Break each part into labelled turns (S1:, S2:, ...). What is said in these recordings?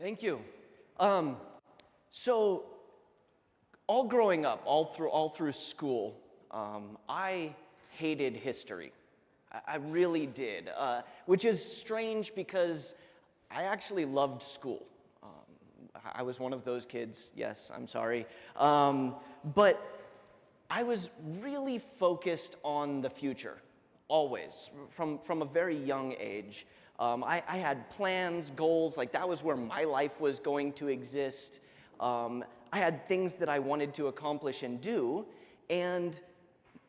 S1: Thank you. Um, so, all growing up, all through, all through school, um, I hated history. I, I really did, uh, which is strange because I actually loved school. Um, I was one of those kids, yes, I'm sorry. Um, but I was really focused on the future, always, from, from a very young age. Um, I, I, had plans, goals, like that was where my life was going to exist. Um, I had things that I wanted to accomplish and do, and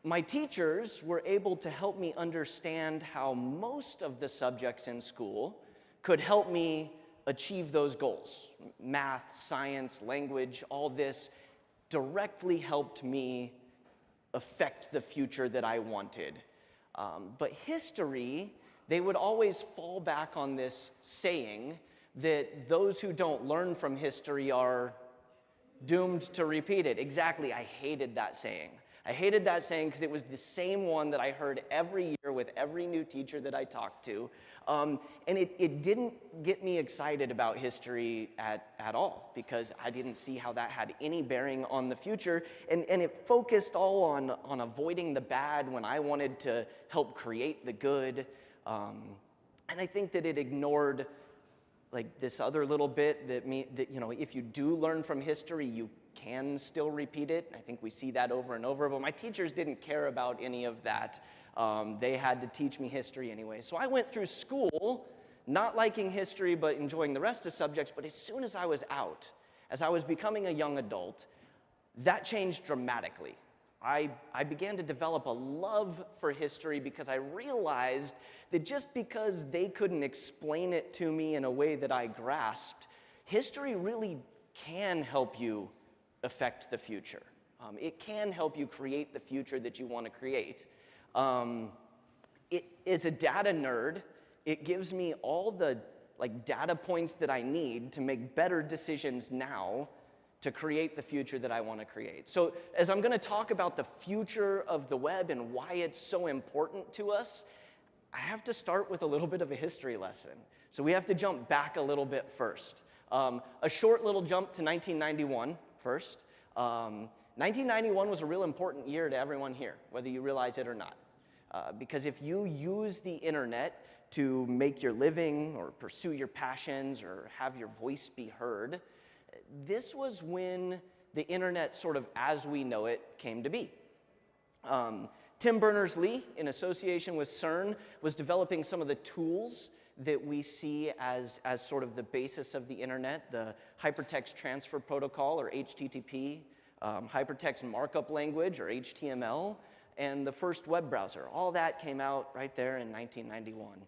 S1: my teachers were able to help me understand how most of the subjects in school could help me achieve those goals. Math, science, language, all this directly helped me affect the future that I wanted. Um, but history, they would always fall back on this saying that those who don't learn from history are doomed to repeat it. Exactly, I hated that saying. I hated that saying because it was the same one that I heard every year with every new teacher that I talked to. Um, and it, it didn't get me excited about history at, at all because I didn't see how that had any bearing on the future. And, and it focused all on, on avoiding the bad when I wanted to help create the good. Um, and I think that it ignored like this other little bit that, me, that, you know, if you do learn from history, you can still repeat it. I think we see that over and over, but my teachers didn't care about any of that. Um, they had to teach me history anyway. So I went through school not liking history but enjoying the rest of subjects, but as soon as I was out, as I was becoming a young adult, that changed dramatically. I, I began to develop a love for history because I realized that just because they couldn't explain it to me in a way that I grasped, history really can help you affect the future. Um, it can help you create the future that you want to create. Um, it, as a data nerd, it gives me all the like data points that I need to make better decisions now to create the future that I want to create. So as I'm going to talk about the future of the web and why it's so important to us, I have to start with a little bit of a history lesson. So we have to jump back a little bit first. Um, a short little jump to 1991 first. Um, 1991 was a real important year to everyone here, whether you realize it or not. Uh, because if you use the internet to make your living or pursue your passions or have your voice be heard, this was when the internet, sort of as we know it, came to be. Um, Tim Berners-Lee, in association with CERN, was developing some of the tools that we see as, as sort of the basis of the internet, the Hypertext Transfer Protocol, or HTTP, um, Hypertext Markup Language, or HTML, and the first web browser. All that came out right there in 1991.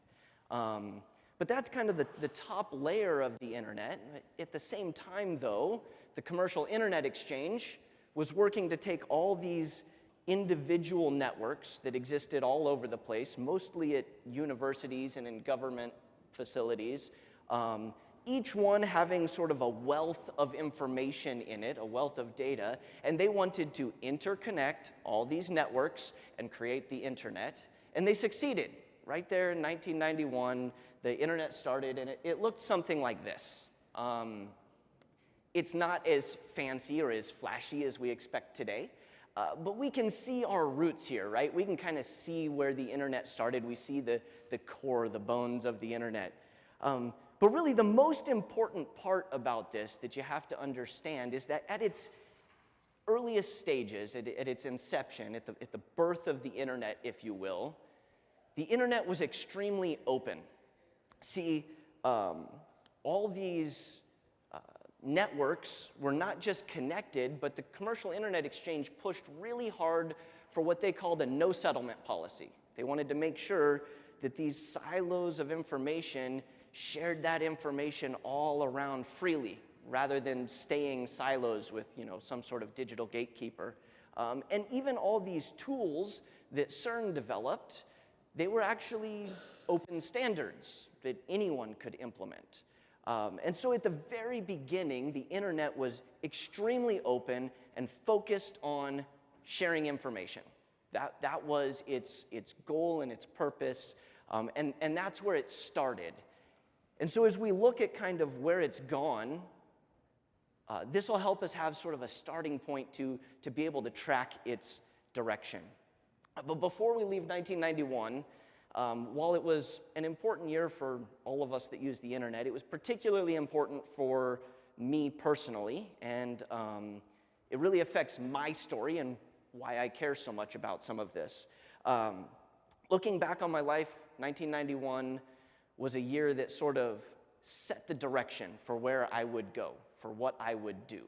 S1: Um, but that's kind of the, the top layer of the internet. At the same time, though, the commercial internet exchange was working to take all these individual networks that existed all over the place, mostly at universities and in government facilities, um, each one having sort of a wealth of information in it, a wealth of data, and they wanted to interconnect all these networks and create the internet, and they succeeded. Right there in 1991, the internet started, and it, it looked something like this. Um, it's not as fancy or as flashy as we expect today, uh, but we can see our roots here, right? We can kind of see where the internet started. We see the, the core, the bones of the internet. Um, but really, the most important part about this that you have to understand is that at its earliest stages, at, at its inception, at the, at the birth of the internet, if you will, the internet was extremely open. See, um, all these networks were not just connected, but the commercial internet exchange pushed really hard for what they called a no settlement policy. They wanted to make sure that these silos of information shared that information all around freely rather than staying silos with you know, some sort of digital gatekeeper. Um, and even all these tools that CERN developed, they were actually open standards that anyone could implement. Um, and so at the very beginning, the internet was extremely open and focused on sharing information. That, that was its, its goal and its purpose, um, and, and that's where it started. And so as we look at kind of where it's gone, uh, this will help us have sort of a starting point to, to be able to track its direction. But before we leave 1991, um, while it was an important year for all of us that use the internet, it was particularly important for me personally, and um, it really affects my story and why I care so much about some of this. Um, looking back on my life, 1991 was a year that sort of set the direction for where I would go, for what I would do.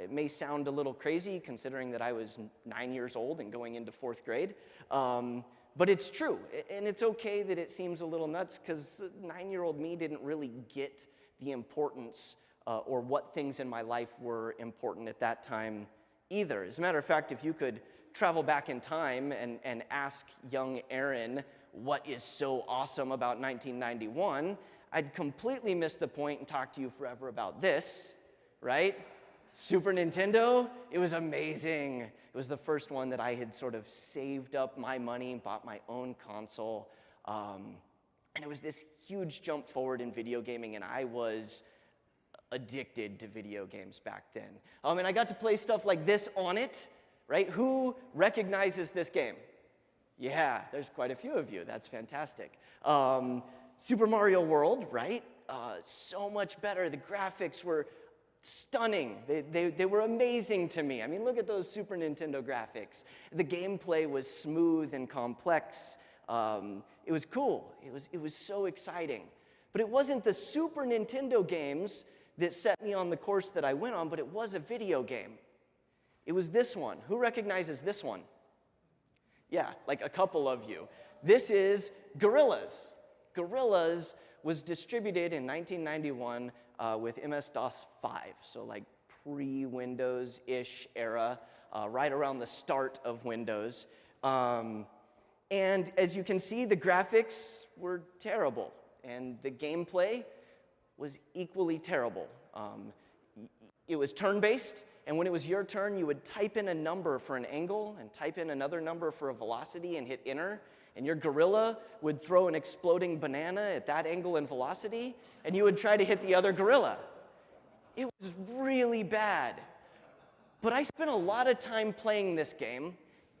S1: It may sound a little crazy considering that I was nine years old and going into fourth grade, um, but it's true. And it's okay that it seems a little nuts because nine year old me didn't really get the importance uh, or what things in my life were important at that time either. As a matter of fact, if you could travel back in time and, and ask young Aaron what is so awesome about 1991, I'd completely miss the point and talk to you forever about this, right? Super Nintendo, it was amazing. It was the first one that I had sort of saved up my money bought my own console. Um, and it was this huge jump forward in video gaming, and I was addicted to video games back then. Um, and I got to play stuff like this on it, right? Who recognizes this game? Yeah, there's quite a few of you. That's fantastic. Um, Super Mario World, right? Uh, so much better. The graphics were stunning. They, they, they were amazing to me. I mean, look at those Super Nintendo graphics. The gameplay was smooth and complex. Um, it was cool. It was, it was so exciting. But it wasn't the Super Nintendo games that set me on the course that I went on, but it was a video game. It was this one. Who recognizes this one? Yeah, like a couple of you. This is Gorillas. Gorillas was distributed in 1991 uh, with MS-DOS 5, so like pre-Windows-ish era, uh, right around the start of Windows. Um, and as you can see, the graphics were terrible, and the gameplay was equally terrible. Um, it was turn-based, and when it was your turn, you would type in a number for an angle and type in another number for a velocity and hit enter, and your gorilla would throw an exploding banana at that angle and velocity, and you would try to hit the other gorilla. It was really bad. But I spent a lot of time playing this game,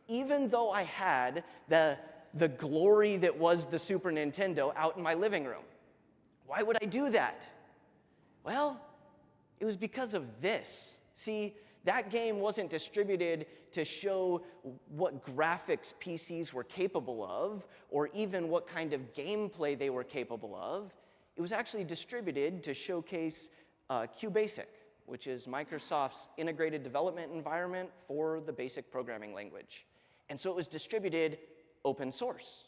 S1: even though I had the, the glory that was the Super Nintendo out in my living room. Why would I do that? Well, it was because of this. See, that game wasn't distributed to show what graphics PCs were capable of, or even what kind of gameplay they were capable of. It was actually distributed to showcase uh, QBasic, which is Microsoft's integrated development environment for the basic programming language. And so it was distributed open source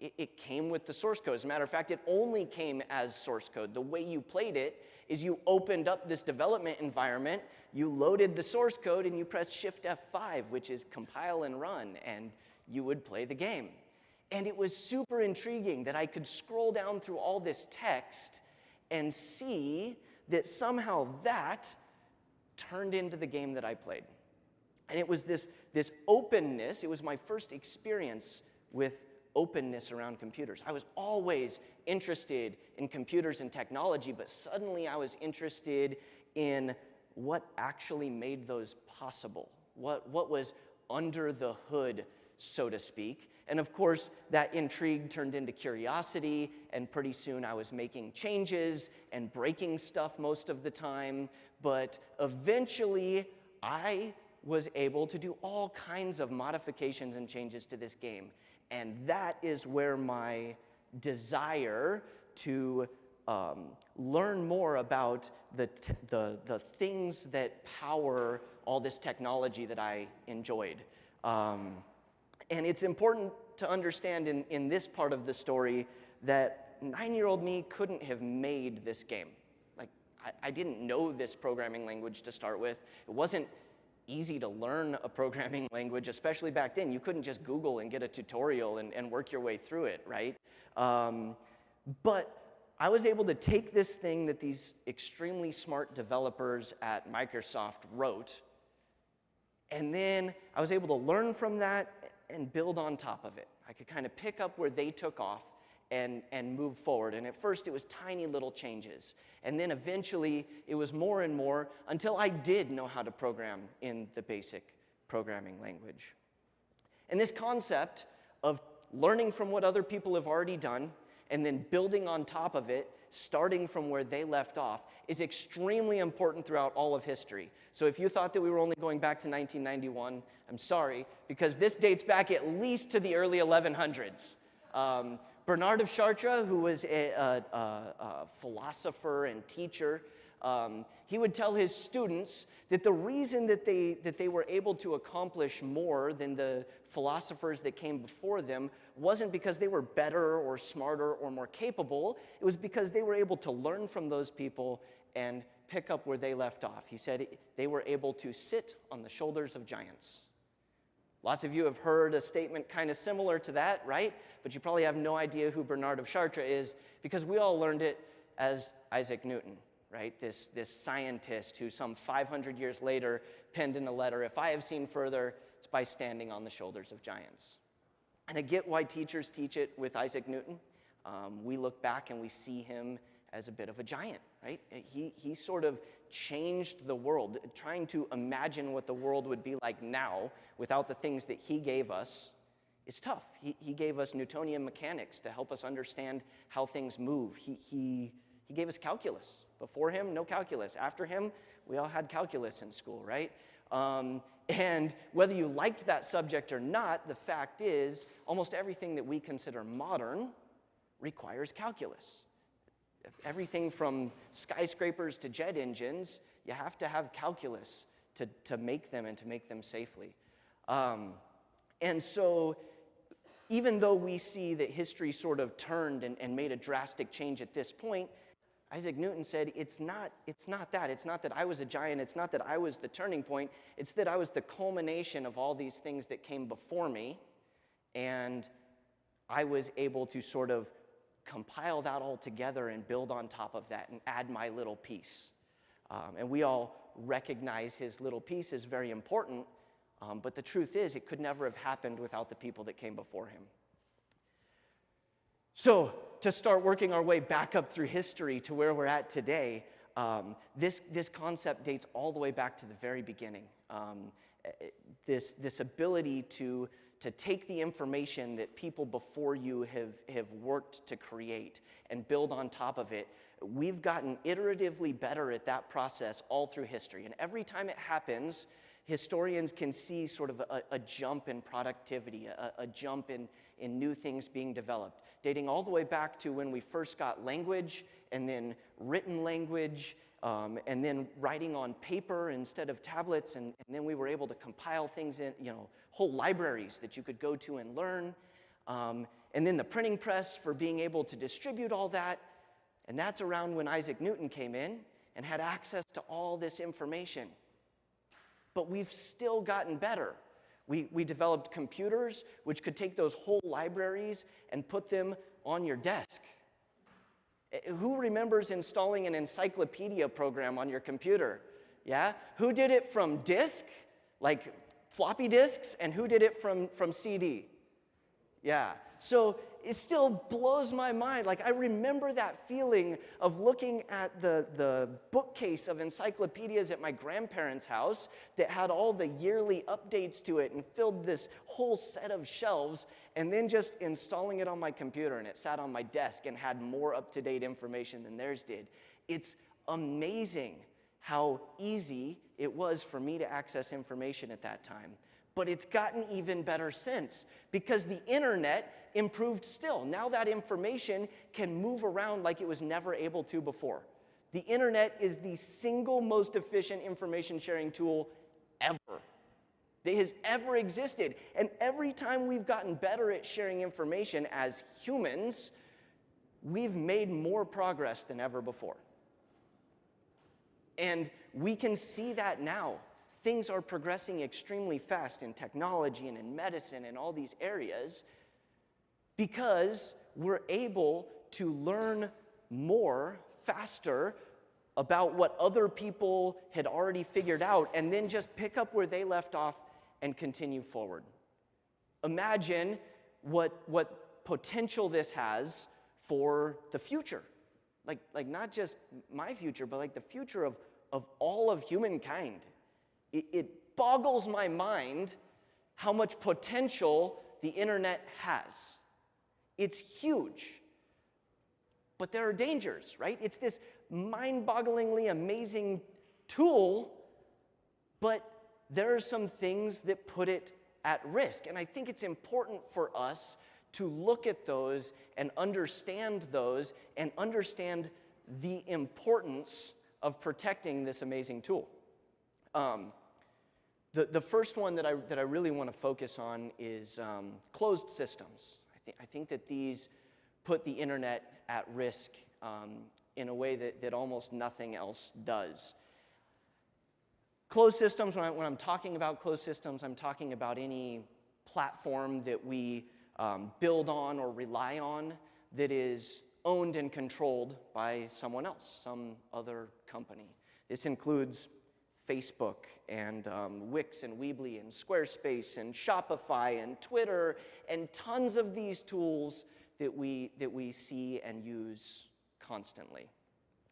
S1: it, it came with the source code. As a matter of fact, it only came as source code. The way you played it is you opened up this development environment, you loaded the source code, and you pressed Shift F5, which is compile and run, and you would play the game. And it was super intriguing that I could scroll down through all this text and see that somehow that turned into the game that I played. And it was this, this openness, it was my first experience with openness around computers. I was always interested in computers and technology, but suddenly I was interested in what actually made those possible, what, what was under the hood, so to speak. And of course, that intrigue turned into curiosity, and pretty soon I was making changes and breaking stuff most of the time. But eventually, I was able to do all kinds of modifications and changes to this game. And that is where my desire to um, learn more about the, the, the things that power all this technology that I enjoyed. Um, and it's important to understand in, in this part of the story that nine-year-old me couldn't have made this game. Like, I, I didn't know this programming language to start with. It wasn't easy to learn a programming language, especially back then. You couldn't just Google and get a tutorial and, and work your way through it, right? Um, but I was able to take this thing that these extremely smart developers at Microsoft wrote, and then I was able to learn from that and build on top of it. I could kind of pick up where they took off and, and move forward. And at first, it was tiny little changes. And then eventually, it was more and more until I did know how to program in the basic programming language. And this concept of learning from what other people have already done and then building on top of it, starting from where they left off, is extremely important throughout all of history. So if you thought that we were only going back to 1991, I'm sorry, because this dates back at least to the early 1100s. Um, Bernard of Chartres, who was a, a, a, a philosopher and teacher, um, he would tell his students that the reason that they, that they were able to accomplish more than the philosophers that came before them wasn't because they were better or smarter or more capable. It was because they were able to learn from those people and pick up where they left off. He said they were able to sit on the shoulders of giants. Lots of you have heard a statement kind of similar to that, right? But you probably have no idea who Bernard of Chartres is because we all learned it as Isaac Newton, right? This, this scientist who, some 500 years later, penned in a letter If I have seen further, it's by standing on the shoulders of giants. And I get why teachers teach it with Isaac Newton. Um, we look back and we see him as a bit of a giant, right? He, he sort of changed the world, trying to imagine what the world would be like now without the things that he gave us is tough. He, he gave us Newtonian mechanics to help us understand how things move. He, he, he gave us calculus. Before him, no calculus. After him, we all had calculus in school, right? Um, and whether you liked that subject or not, the fact is, almost everything that we consider modern requires calculus. Everything from skyscrapers to jet engines, you have to have calculus to, to make them and to make them safely. Um, and so, even though we see that history sort of turned and, and made a drastic change at this point, Isaac Newton said, it's not, it's not that. It's not that I was a giant. It's not that I was the turning point. It's that I was the culmination of all these things that came before me. And I was able to sort of compile that all together and build on top of that and add my little piece. Um, and we all recognize his little piece is very important, um, but the truth is, it could never have happened without the people that came before him. So, to start working our way back up through history to where we're at today, um, this, this concept dates all the way back to the very beginning. Um, this, this ability to to take the information that people before you have, have worked to create and build on top of it. We've gotten iteratively better at that process all through history. And every time it happens, historians can see sort of a, a jump in productivity, a, a jump in, in new things being developed, dating all the way back to when we first got language and then written language um, and then writing on paper instead of tablets, and, and, then we were able to compile things in, you know, whole libraries that you could go to and learn. Um, and then the printing press for being able to distribute all that. And that's around when Isaac Newton came in and had access to all this information. But we've still gotten better. We, we developed computers which could take those whole libraries and put them on your desk. Eh, who remembers installing an encyclopedia program on your computer? Yeah? Who did it from disk, like floppy disks, and who did it from, from CD? Yeah. So it still blows my mind. Like, I remember that feeling of looking at the, the bookcase of encyclopedias at my grandparents' house that had all the yearly updates to it and filled this whole set of shelves, and then just installing it on my computer, and it sat on my desk and had more up to date information than theirs did. It's amazing how easy it was for me to access information at that time. But it's gotten even better since because the internet improved still. Now that information can move around like it was never able to before. The internet is the single most efficient information sharing tool ever that has ever existed. And every time we've gotten better at sharing information as humans, we've made more progress than ever before. And we can see that now. Things are progressing extremely fast in technology and in medicine and all these areas because we're able to learn more faster about what other people had already figured out and then just pick up where they left off and continue forward. Imagine what, what potential this has for the future. Like, like not just my future, but like the future of, of all of humankind. It, it boggles my mind how much potential the internet has. It's huge. But there are dangers, right? It's this mind bogglingly amazing tool, but there are some things that put it at risk. And I think it's important for us to look at those and understand those and understand the importance of protecting this amazing tool. Um, the, the first one that I, that I really want to focus on is um, closed systems. I, th- I think that these put the internet at risk um, in a way that, that almost nothing else does. Closed systems, when, I, am talking about closed systems, I'm talking about any platform that we um, build on or rely on that is owned and controlled by someone else, some other company. This includes Facebook and um, Wix and Weebly and Squarespace and Shopify and Twitter and tons of these tools that we, that we see and use constantly.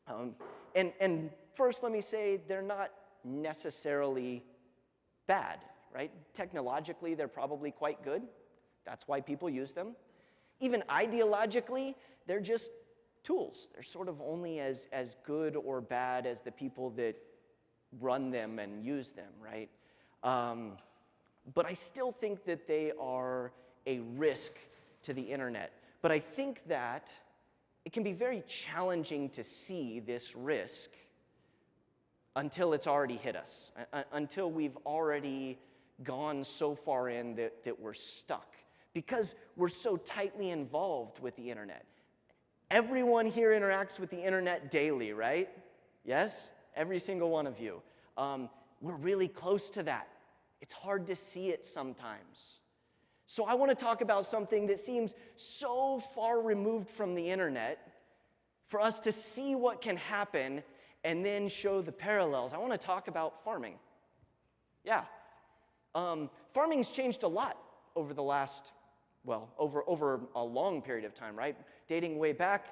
S1: Um, and, and first, let me say they're not necessarily bad, right? Technologically, they're probably quite good. That's why people use them. Even ideologically, they're just tools. They're sort of only as, as good or bad as the people that run them and use them, right? Um, but I still think that they are a risk to the internet. But I think that it can be very challenging to see this risk until it's already hit us, until we've already gone so far in that, that we're stuck because we're so tightly involved with the internet. Everyone here interacts with the internet daily, right? Yes? Every single one of you. Um, we're really close to that. It's hard to see it sometimes. So, I want to talk about something that seems so far removed from the internet for us to see what can happen and then show the parallels. I want to talk about farming. Yeah. Um, farming's changed a lot over the last, well, over, over a long period of time, right? Dating way back,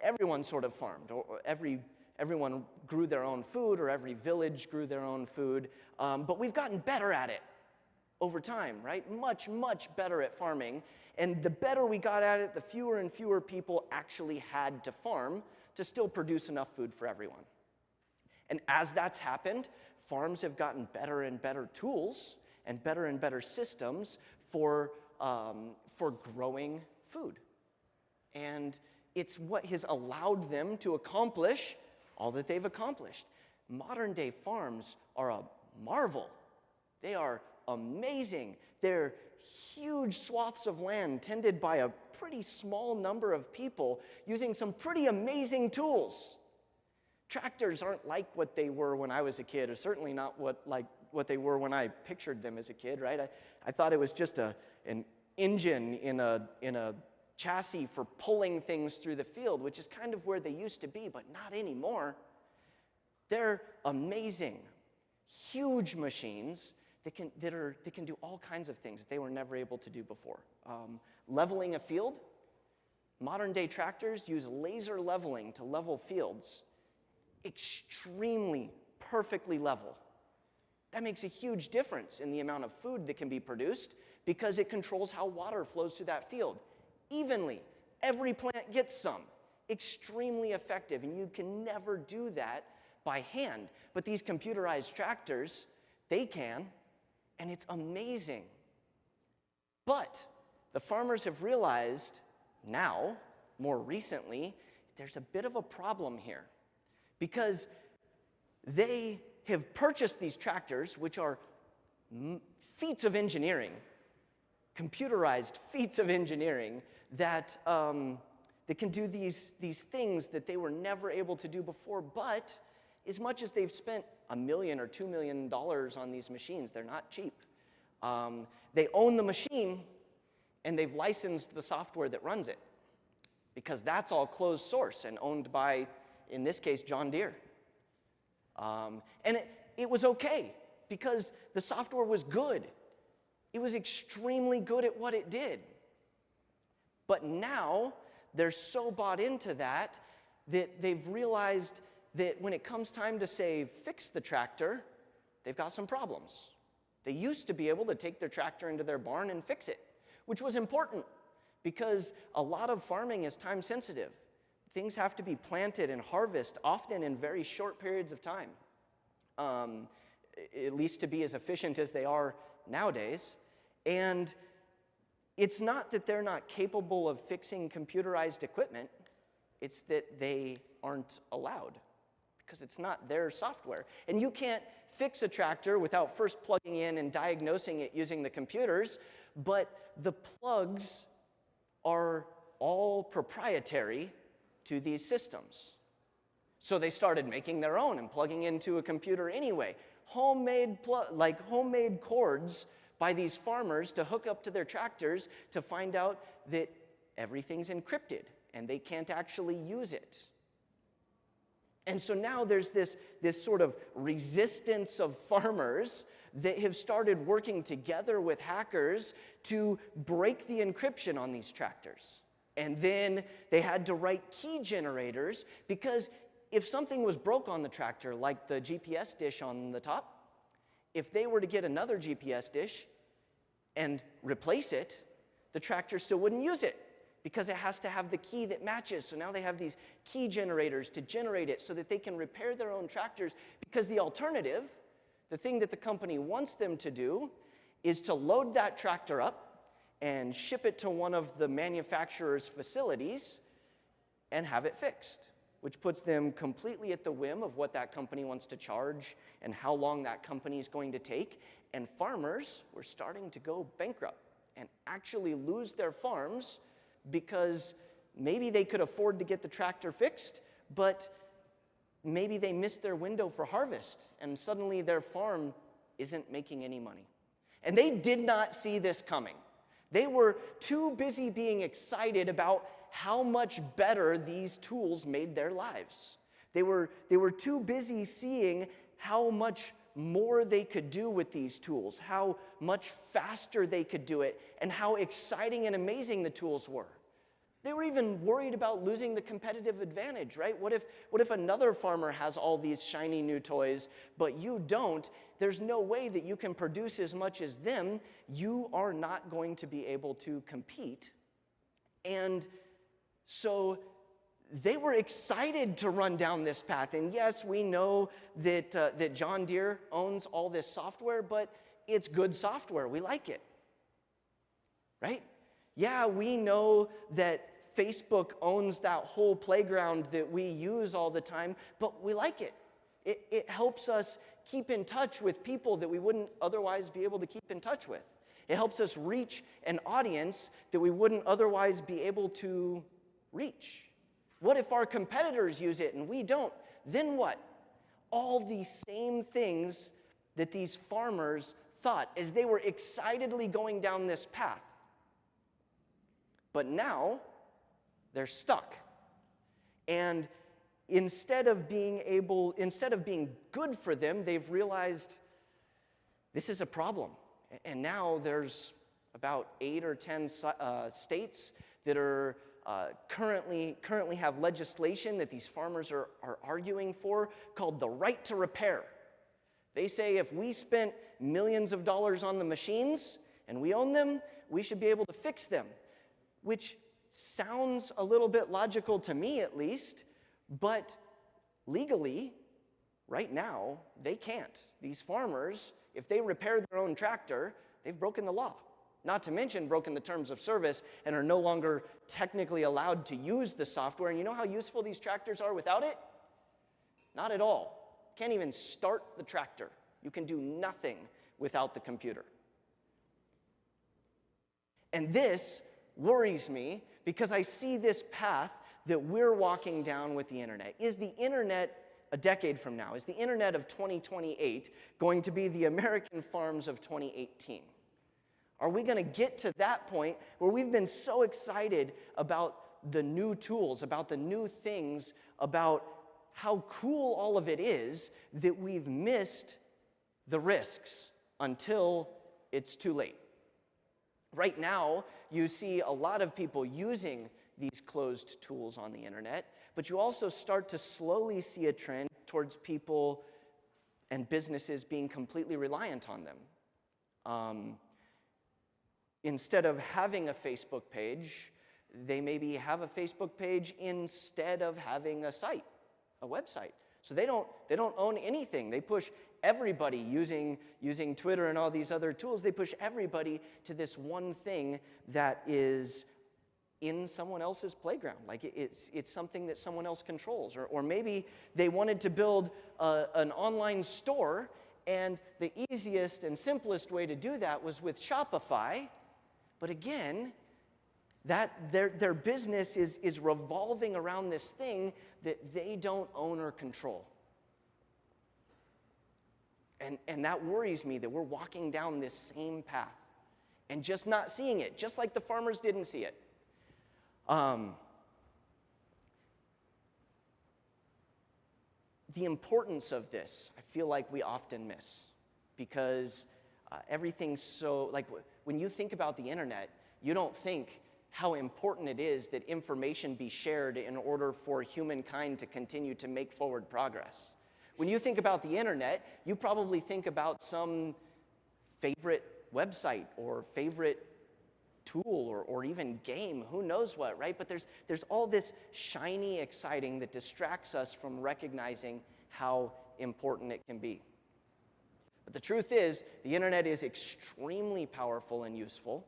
S1: everyone sort of farmed, or every, everyone grew their own food, or every village grew their own food. Um, but we've gotten better at it over time, right? Much, much better at farming. And the better we got at it, the fewer and fewer people actually had to farm to still produce enough food for everyone. And as that's happened, farms have gotten better and better tools and better and better systems for, um, for growing food. And it's what has allowed them to accomplish all that they've accomplished. Modern day farms are a marvel. They are amazing. They're huge swaths of land tended by a pretty small number of people using some pretty amazing tools. Tractors aren't like what they were when I was a kid, or certainly not what, like, what they were when I pictured them as a kid, right? I, I thought it was just a, an engine in a, in a chassis for pulling things through the field, which is kind of where they used to be, but not anymore. They're amazing, huge machines that can, that, are, that can do all kinds of things that they were never able to do before. Um, leveling a field, modern day tractors use laser leveling to level fields extremely perfectly level. That makes a huge difference in the amount of food that can be produced because it controls how water flows through that field evenly. Every plant gets some. Extremely effective, and you can never do that by hand. But these computerized tractors, they can, and it's amazing. But the farmers have realized now, more recently, there's a bit of a problem here because they have purchased these tractors, which are feats of engineering, computerized feats of engineering that, um, that can do these, these things that they were never able to do before. But as much as they've spent a million or two million dollars on these machines, they're not cheap. Um, they own the machine and they've licensed the software that runs it because that's all closed source and owned by in this case, John Deere. Um, and it, it was okay because the software was good. It was extremely good at what it did. But now they're so bought into that that they've realized that when it comes time to say fix the tractor, they've got some problems. They used to be able to take their tractor into their barn and fix it, which was important because a lot of farming is time sensitive. Things have to be planted and harvested often in very short periods of time, um, at least to be as efficient as they are nowadays. And it's not that they're not capable of fixing computerized equipment, it's that they aren't allowed because it's not their software. And you can't fix a tractor without first plugging in and diagnosing it using the computers, but the plugs are all proprietary to these systems. So they started making their own and plugging into a computer anyway. Homemade, like homemade cords by these farmers to hook up to their tractors to find out that everything's encrypted and they can't actually use it. And so now there's this, this sort of resistance of farmers that have started working together with hackers to break the encryption on these tractors. And then they had to write key generators because if something was broke on the tractor, like the GPS dish on the top, if they were to get another GPS dish and replace it, the tractor still wouldn't use it because it has to have the key that matches. So now they have these key generators to generate it so that they can repair their own tractors because the alternative, the thing that the company wants them to do, is to load that tractor up and ship it to one of the manufacturer's facilities and have it fixed which puts them completely at the whim of what that company wants to charge and how long that company is going to take. And farmers were starting to go bankrupt and actually lose their farms because maybe they could afford to get the tractor fixed, but maybe they missed their window for harvest and suddenly their farm isn't making any money. And they did not see this coming. They were too busy being excited about how much better these tools made their lives. They were, they were too busy seeing how much more they could do with these tools, how much faster they could do it, and how exciting and amazing the tools were. They were even worried about losing the competitive advantage, right? What if, what if another farmer has all these shiny new toys, but you don't? There's no way that you can produce as much as them. You are not going to be able to compete. And so they were excited to run down this path. And yes, we know that, uh, that John Deere owns all this software, but it's good software. We like it. Right? Yeah, we know that Facebook owns that whole playground that we use all the time, but we like it. It, it helps us keep in touch with people that we wouldn't otherwise be able to keep in touch with. It helps us reach an audience that we wouldn't otherwise be able to reach? What if our competitors use it and we don't? Then what? All these same things that these farmers thought as they were excitedly going down this path. But now they're stuck. And instead of being able, instead of being good for them, they've realized this is a problem. And now there's about eight or 10 uh, states that are uh, currently, currently have legislation that these farmers are, are arguing for called the right to repair. They say if we spent millions of dollars on the machines and we own them, we should be able to fix them, which sounds a little bit logical to me at least, but legally, right now, they can't. These farmers, if they repair their own tractor, they've broken the law not to mention broken the terms of service and are no longer technically allowed to use the software. And you know how useful these tractors are without it? Not at all. Can't even start the tractor. You can do nothing without the computer. And this worries me because I see this path that we're walking down with the internet. Is the internet a decade from now, is the internet of 2028 going to be the American farms of 2018? Are we going to get to that point where we've been so excited about the new tools, about the new things, about how cool all of it is that we've missed the risks until it's too late? Right now, you see a lot of people using these closed tools on the internet, but you also start to slowly see a trend towards people and businesses being completely reliant on them. Um, instead of having a Facebook page, they maybe have a Facebook page instead of having a site, a website. So they don't, they don't own anything. They push everybody using, using Twitter and all these other tools, they push everybody to this one thing that is in someone else's playground. Like it's, it's something that someone else controls. Or, or maybe they wanted to build a, an online store, and the easiest and simplest way to do that was with Shopify. But again, that their, their business is, is revolving around this thing that they don't own or control. And, and that worries me that we're walking down this same path and just not seeing it, just like the farmers didn't see it. Um, the importance of this, I feel like we often miss because uh, everything's so, like when you think about the internet, you don't think how important it is that information be shared in order for humankind to continue to make forward progress. When you think about the internet, you probably think about some favorite website or favorite tool or, or even game, who knows what, right? But there's, there's all this shiny exciting that distracts us from recognizing how important it can be. But the truth is, the internet is extremely powerful and useful,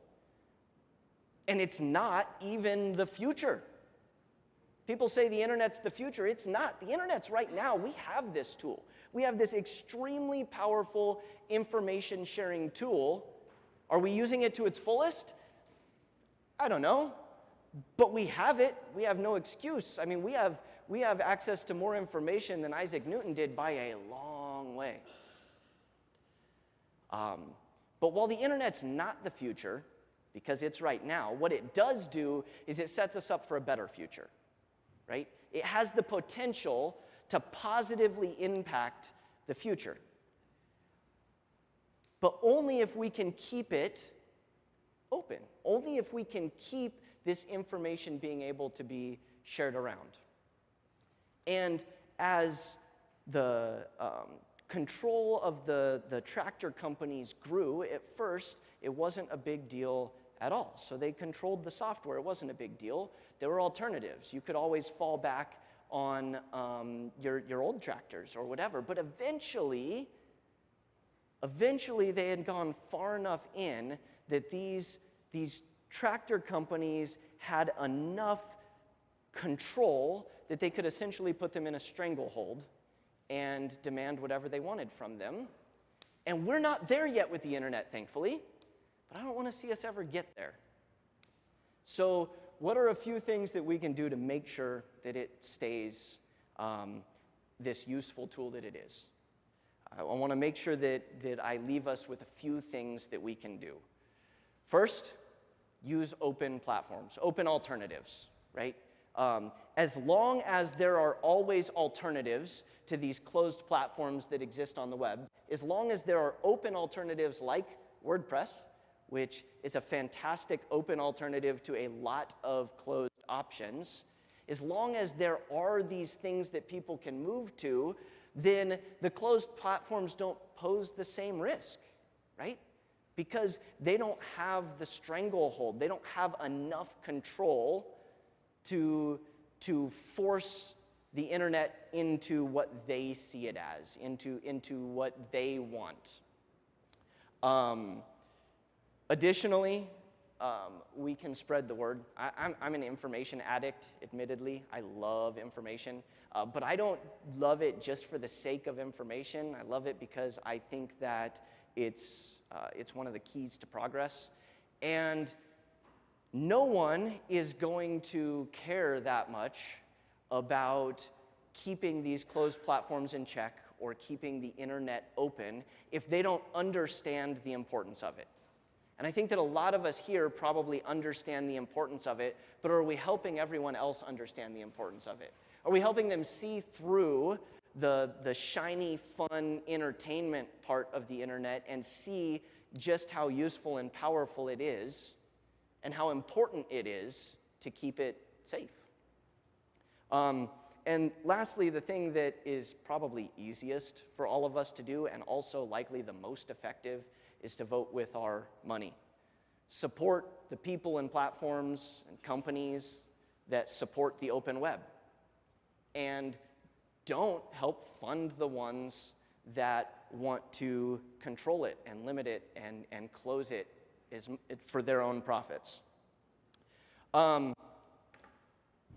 S1: and it's not even the future. People say the internet's the future. It's not. The internet's right now. We have this tool. We have this extremely powerful information sharing tool. Are we using it to its fullest? I don't know. But we have it. We have no excuse. I mean, we have, we have access to more information than Isaac Newton did by a long way. Um, but while the internet's not the future, because it's right now, what it does do is it sets us up for a better future, right? It has the potential to positively impact the future. But only if we can keep it open, only if we can keep this information being able to be shared around. And as the um, control of the, the tractor companies grew, at first it wasn't a big deal at all. So they controlled the software, it wasn't a big deal. There were alternatives. You could always fall back on um, your, your old tractors or whatever. But eventually, eventually they had gone far enough in that these, these tractor companies had enough control that they could essentially put them in a stranglehold and demand whatever they wanted from them. And we're not there yet with the internet, thankfully, but I don't want to see us ever get there. So, what are a few things that we can do to make sure that it stays um, this useful tool that it is? I want to make sure that, that I leave us with a few things that we can do. First, use open platforms, open alternatives, right? Um, as long as there are always alternatives to these closed platforms that exist on the web, as long as there are open alternatives like WordPress, which is a fantastic open alternative to a lot of closed options, as long as there are these things that people can move to, then the closed platforms don't pose the same risk, right? Because they don't have the stranglehold, they don't have enough control to, to force the internet into what they see it as, into, into what they want. Um, additionally, um, we can spread the word. I, am an information addict, admittedly. I love information, uh, but I don't love it just for the sake of information. I love it because I think that it's, uh, it's one of the keys to progress. And no one is going to care that much about keeping these closed platforms in check or keeping the internet open if they don't understand the importance of it. And I think that a lot of us here probably understand the importance of it, but are we helping everyone else understand the importance of it? Are we helping them see through the, the shiny, fun entertainment part of the internet and see just how useful and powerful it is? And how important it is to keep it safe. Um, and lastly, the thing that is probably easiest for all of us to do and also likely the most effective is to vote with our money. Support the people and platforms and companies that support the open web. And don't help fund the ones that want to control it and limit it and, and close it is, for their own profits. Um,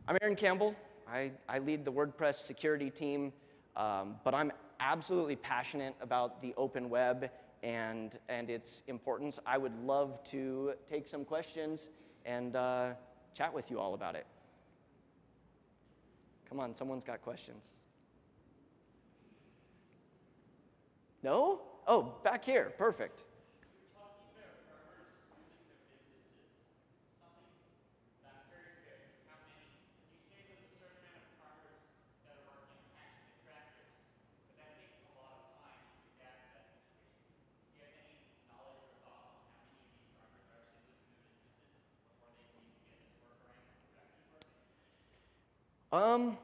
S1: I'm Aaron Campbell. I, I lead the WordPress security team, um, but I'm absolutely passionate about the open web and, and its importance. I would love to take some questions and uh, chat with you all about it. Come on, someone's got questions. No? Oh, back here, perfect. Um,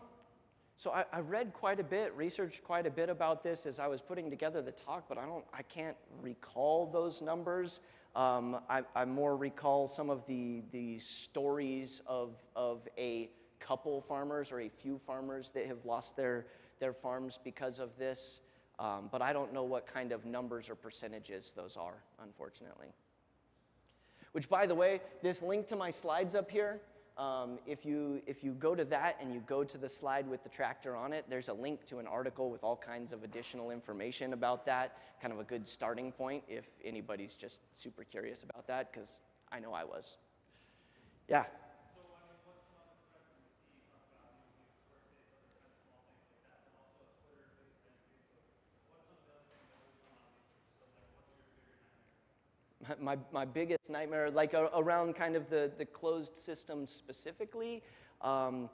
S1: so I, I, read quite a bit, researched quite a bit about this as I was putting together the talk, but I don't, I can't recall those numbers. Um, I, I, more recall some of the, the stories of, of a couple farmers or a few farmers that have lost their, their farms because of this. Um, but I don't know what kind of numbers or percentages those are, unfortunately. Which, by the way, this link to my slides up here, um, if, you, if you go to that and you go to the slide with the tractor on it, there's a link to an article with all kinds of additional information about that, kind of a good starting point if anybody's just super curious about that, because I know I was. Yeah? My, my biggest nightmare, like around kind of the, the closed system specifically, um,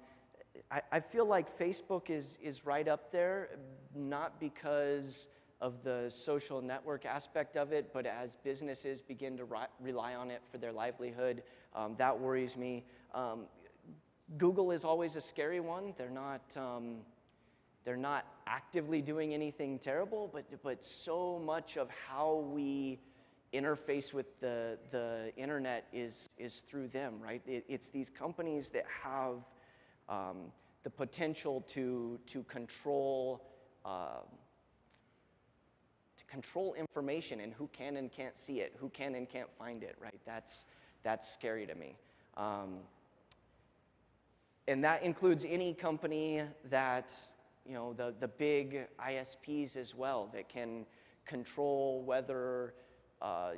S1: I, I, feel like Facebook is, is right up there, not because of the social network aspect of it, but as businesses begin to rely on it for their livelihood, um, that worries me. Um, Google is always a scary one. They're not, um, they're not actively doing anything terrible, but, but so much of how we interface with the, the internet is, is through them, right? It, it's these companies that have um, the potential to, to control uh, to control information and who can and can't see it, who can and can't find it, right? That's, that's scary to me. Um, and that includes any company that, you know, the, the big ISPs as well that can control whether uh,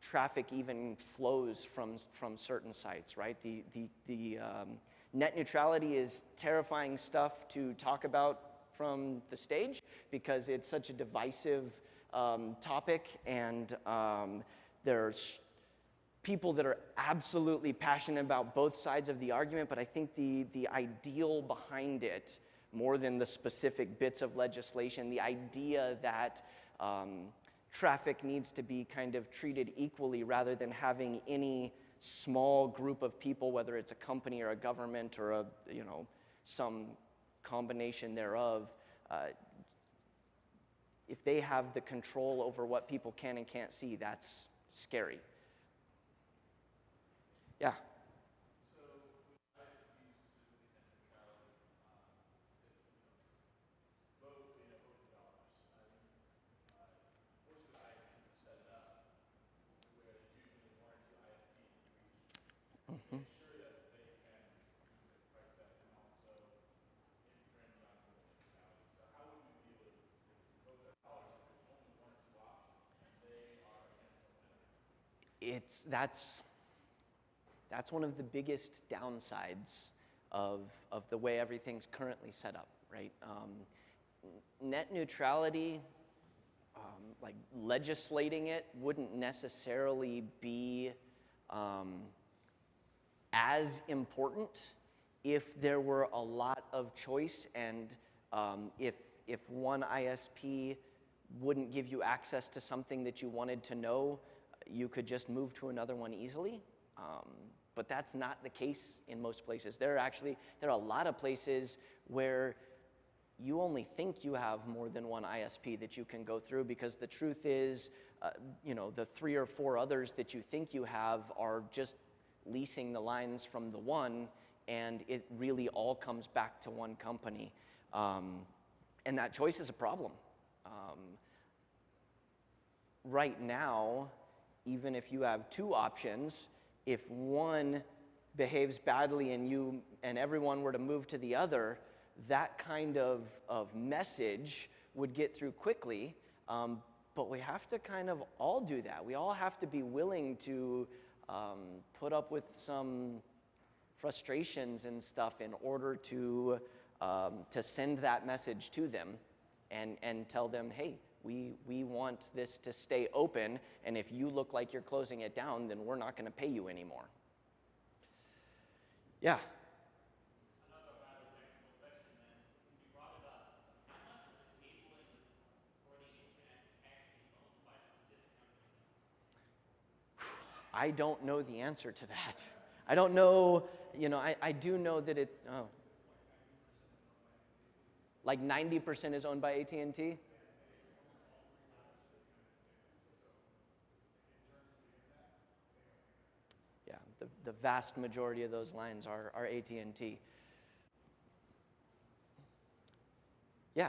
S1: traffic even flows from, from certain sites, right? The, the, the um, net neutrality is terrifying stuff to talk about from the stage because it's such a divisive um, topic and um, there's people that are absolutely passionate about both sides of the argument, but I think the, the ideal behind it, more than the specific bits of legislation, the idea that um, traffic needs to be kind of treated equally rather than having any small group of people, whether it's a company or a government or a, you know, some combination thereof, uh, if they have the control over what people can and can't see, that's scary. Yeah. It's, that's, that's one of the biggest downsides of, of the way everything's currently set up, right? Um, net neutrality, um, like legislating it, wouldn't necessarily be um, as important if there were a lot of choice and um, if, if one ISP wouldn't give you access to something that you wanted to know, you could just move to another one easily. Um, but that's not the case in most places. There are actually there are a lot of places where you only think you have more than one ISP that you can go through because the truth is, uh, you know, the three or four others that you think you have are just leasing the lines from the one, and it really all comes back to one company. Um, and that choice is a problem. Um, right now, even if you have two options, if one behaves badly and you and everyone were to move to the other, that kind of, of message would get through quickly. Um, but we have to kind of all do that. We all have to be willing to um, put up with some frustrations and stuff in order to, um, to send that message to them and, and tell them, hey, we, we want this to stay open, and if you look like you're closing it down, then we're not going to pay you anymore. Yeah. I don't know the answer to that. I don't know, you know, I, I do know that it, oh. Like 90% is owned by AT&T? Yeah, the, the vast majority of those lines are, are AT&T. Yeah.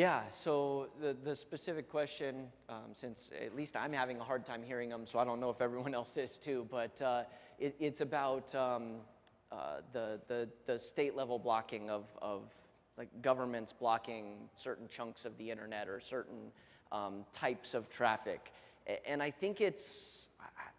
S1: Yeah, so the, the specific question, um, since at least I'm having a hard time hearing them, so I don't know if everyone else is too, but uh, it, it's about um, uh, the, the, the state level blocking of, of like governments blocking certain chunks of the internet or certain um, types of traffic. And I think it's,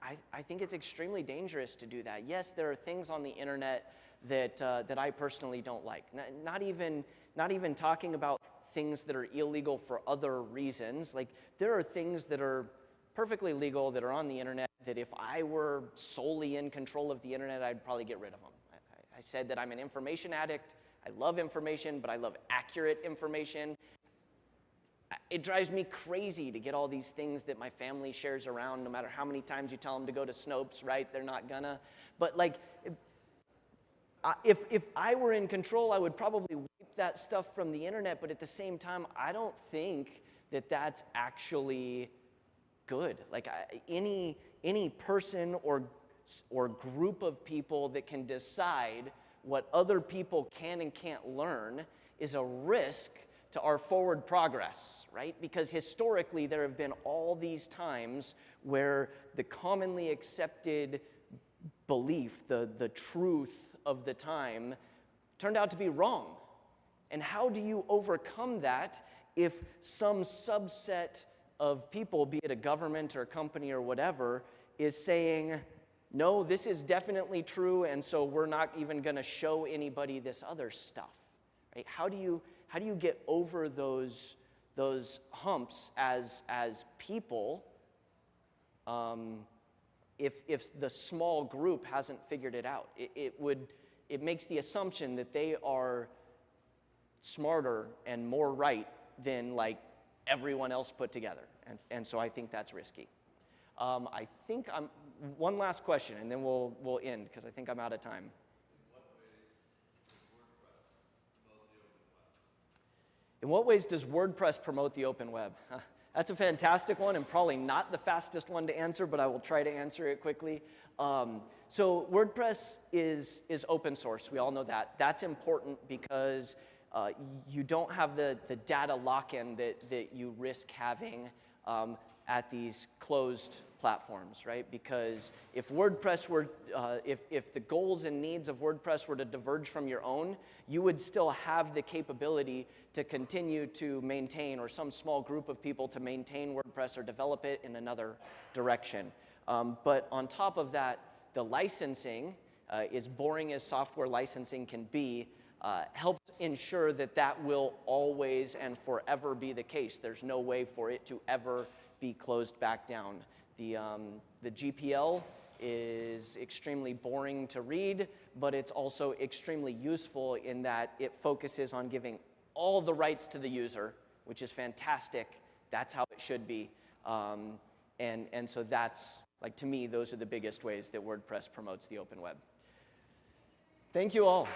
S1: I, I, think it's extremely dangerous to do that. Yes, there are things on the internet that, uh, that I personally don't like. Not, not, even, not even talking about things that are illegal for other reasons. Like there are things that are perfectly legal that are on the internet that if I were solely in control of the internet, I'd probably get rid of them. I, I said that I'm an information addict. I love information, but I love accurate information. It drives me crazy to get all these things that my family shares around, no matter how many times you tell them to go to Snopes, right? They're not gonna. But like, if, if I were in control, I would probably wipe that stuff from the internet, but at the same time, I don't think that that's actually good. Like I, any, any person or, or group of people that can decide what other people can and can't learn is a risk to our forward progress, right? Because historically, there have been all these times where the commonly accepted belief, the, the truth of the time, turned out to be wrong. And how do you overcome that if some subset of people, be it a government or a company or whatever, is saying, no, this is definitely true, and so we're not even going to show anybody this other stuff? Right? How do you how do you get over those those humps as as people? Um, if if the small group hasn't figured it out, it, it would it makes the assumption that they are smarter and more right than like everyone else put together. And, and so I think that's risky. Um, I think I'm, one last question and then we'll, we'll end because I think I'm out of time. In what ways does WordPress promote the open web? That's a fantastic one and probably not the fastest one to answer, but I will try to answer it quickly. Um, so WordPress is, is open source. We all know that. That's important because uh, you don't have the, the data lock-in that, that you risk having um, at these closed platforms, right? Because if WordPress were, uh, if, if the goals and needs of WordPress were to diverge from your own, you would still have the capability to continue to maintain, or some small group of people to maintain WordPress or develop it in another direction. Um, but on top of that, the licensing uh, as boring as software licensing can be, uh, helps ensure that that will always and forever be the case. There's no way for it to ever be closed back down. The, um, the GPL is extremely boring to read, but it's also extremely useful in that it focuses on giving all the rights to the user, which is fantastic. That's how it should be. Um, and, and so that's, like to me, those are the biggest ways that WordPress promotes the open web. Thank you all.